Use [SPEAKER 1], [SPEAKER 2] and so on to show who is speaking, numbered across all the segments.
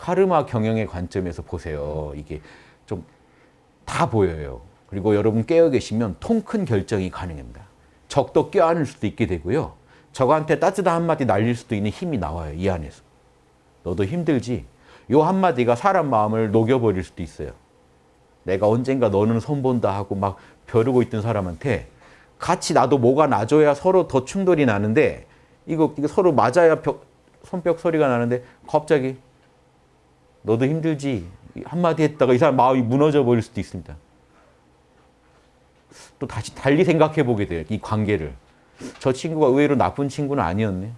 [SPEAKER 1] 카르마 경영의 관점에서 보세요. 이게 좀 다 보여요. 그리고 여러분 깨어 계시면 통 큰 결정이 가능합니다. 적도 껴안을 수도 있게 되고요. 적한테 따뜻한 한마디 날릴 수도 있는 힘이 나와요. 이 안에서. 너도 힘들지? 요 한마디가 사람 마음을 녹여버릴 수도 있어요. 내가 언젠가 너는 손본다 하고 막 벼르고 있던 사람한테 같이 나도 뭐가 나줘야 서로 더 충돌이 나는데 이거, 이거 서로 맞아야 벽, 손뼉 소리가 나는데 갑자기 너도 힘들지? 한마디 했다가 이 사람 마음이 무너져 버릴 수도 있습니다. 또 다시 달리 생각해 보게 돼요. 이 관계를. 저 친구가 의외로 나쁜 친구는 아니었네.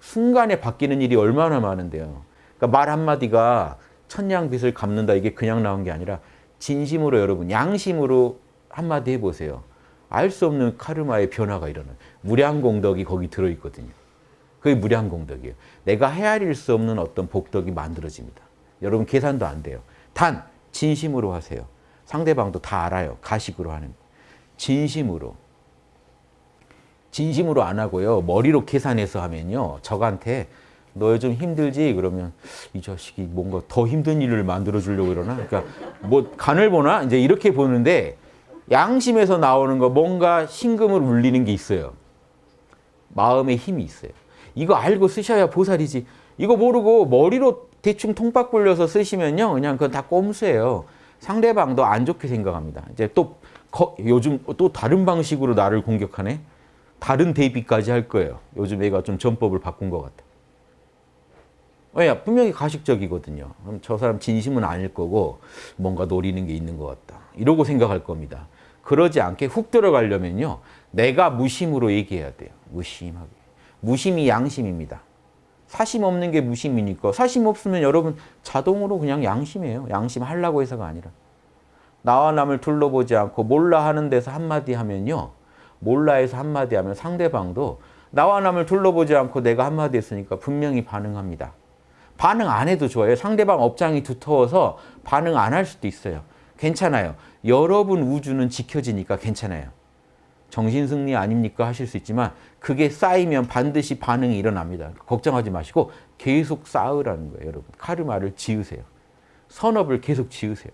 [SPEAKER 1] 순간에 바뀌는 일이 얼마나 많은데요. 그러니까 말 한마디가 천냥빚을 갚는다 이게 그냥 나온 게 아니라 진심으로 여러분 양심으로 한마디 해보세요. 알 수 없는 카르마의 변화가 일어나요. 무량공덕이 거기 들어있거든요. 그게 무량공덕이에요. 내가 헤아릴 수 없는 어떤 복덕이 만들어집니다. 여러분 계산도 안 돼요. 단 진심으로 하세요. 상대방도 다 알아요. 가식으로 하는 진심으로. 진심으로 안 하고요. 머리로 계산해서 하면요. 적한테 너 요즘 힘들지? 그러면 이 자식이 뭔가 더 힘든 일을 만들어 주려고 그러나? 그러니까 뭐 간을 보나? 이제 이렇게 보는데 양심에서 나오는 거 뭔가 신금을 울리는 게 있어요. 마음의 힘이 있어요. 이거 알고 쓰셔야 보살이지. 이거 모르고 머리로 대충 통박 불려서 쓰시면요. 그냥 그건 다 꼼수예요. 상대방도 안 좋게 생각합니다. 이제 또 거, 요즘 또 다른 방식으로 나를 공격하네. 다른 대비까지 할 거예요. 요즘 애가 좀 전법을 바꾼 것 같아. 왜냐? 분명히 가식적이거든요. 그럼 저 사람 진심은 아닐 거고 뭔가 노리는 게 있는 것 같다. 이러고 생각할 겁니다. 그러지 않게 훅 들어가려면요. 내가 무심으로 얘기해야 돼요. 무심하게. 무심이 양심입니다. 사심 없는 게 무심이니까 사심 없으면 여러분 자동으로 그냥 양심이에요. 양심 하려고 해서가 아니라. 나와 남을 둘러보지 않고 몰라 하는 데서 한마디 하면요. 몰라해서 한마디 하면 상대방도 나와 남을 둘러보지 않고 내가 한마디 했으니까 분명히 반응합니다. 반응 안 해도 좋아요. 상대방 업장이 두터워서 반응 안 할 수도 있어요. 괜찮아요. 여러분 우주는 지켜지니까 괜찮아요. 정신승리 아닙니까 하실 수 있지만 그게 쌓이면 반드시 반응이 일어납니다. 걱정하지 마시고 계속 쌓으라는 거예요. 여러분 카르마를 지으세요. 선업을 계속 지으세요.